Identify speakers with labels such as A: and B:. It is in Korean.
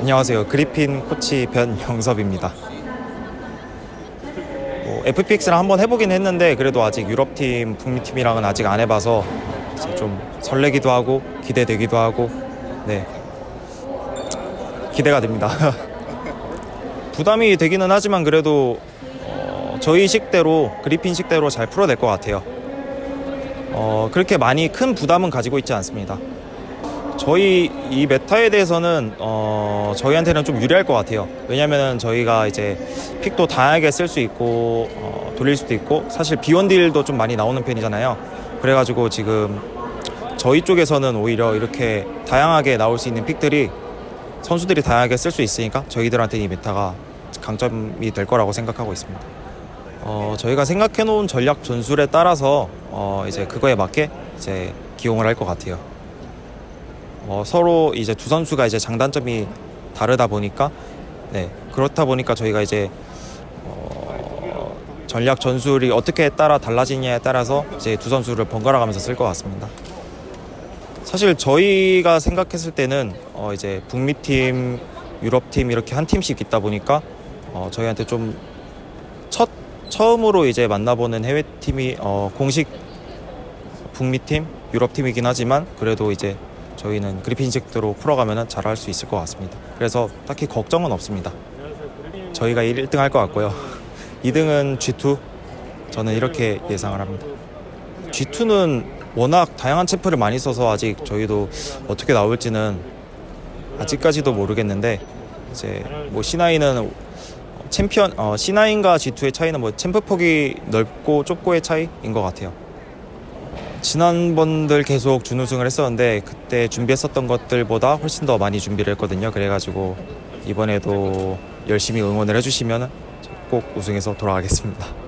A: 안녕하세요. 그리핀 코치 변영섭입니다. 뭐 FPX랑 한번 해보긴 했는데 그래도 아직 유럽팀, 북미팀이랑은 아직 안 해봐서 좀 설레기도 하고 기대되기도 하고 네 기대가 됩니다. 부담이 되기는 하지만 그래도 어, 저희 식대로 그리핀 식대로 잘 풀어낼 것 같아요. 어, 그렇게 많이 큰 부담은 가지고 있지 않습니다. 저희 이 meta에 대해서는 어, 저희한테는 좀 유리할 것 같아요. 왜냐면은 저희가 이제 pick도 다양하게 쓸 수 있고 어, 돌릴 수도 있고 사실 비원딜도 좀 많이 나오는 편이잖아요. 그래가지고 지금 저희 쪽에서는 오히려 이렇게 다양하게 나올 수 있는 pick들이 선수들이 다양하게 쓸 수 있으니까 저희들한테 이 meta가 강점이 될 거라고 생각하고 있습니다. 어, 저희가 생각해 놓은 전략 전술에 따라서 어, 이제 그거에 맞게 이제 기용을 할 것 같아요. 어, 서로 이제 두 선수가 이제 장단점이 다르다 보니까 네 그렇다 보니까 저희가 이제 어, 전략 전술이 어떻게 따라 달라지냐에 따라서 이제 두 선수를 번갈아 가면서 쓸 것 같습니다. 사실 저희가 생각했을 때는 어, 이제 북미 팀, 유럽 팀 이렇게 한 팀씩 있다 보니까 어, 저희한테 좀 첫 처음으로 이제 만나보는 해외 팀이 어, 공식 북미 팀, 유럽 팀이긴 하지만 그래도 이제 저희는 그리핀식대로 풀어가면 잘할 수 있을 것 같습니다. 그래서 딱히 걱정은 없습니다. 저희가 1등 할 것 같고요. 2등은 G2. 저는 이렇게 예상을 합니다. G2는 워낙 다양한 챔프를 많이 써서 아직 저희도 어떻게 나올지는 아직까지도 모르겠는데 이제 뭐 C9은 챔피언 어, C9과 G2의 차이는 뭐 챔프 폭이 넓고 좁고의 차이인 것 같아요. 지난번들 계속 준우승을 했었는데 그때 준비했었던 것들보다 훨씬 더 많이 준비를 했거든요. 그래가지고 이번에도 열심히 응원을 해주시면 꼭 우승해서 돌아가겠습니다.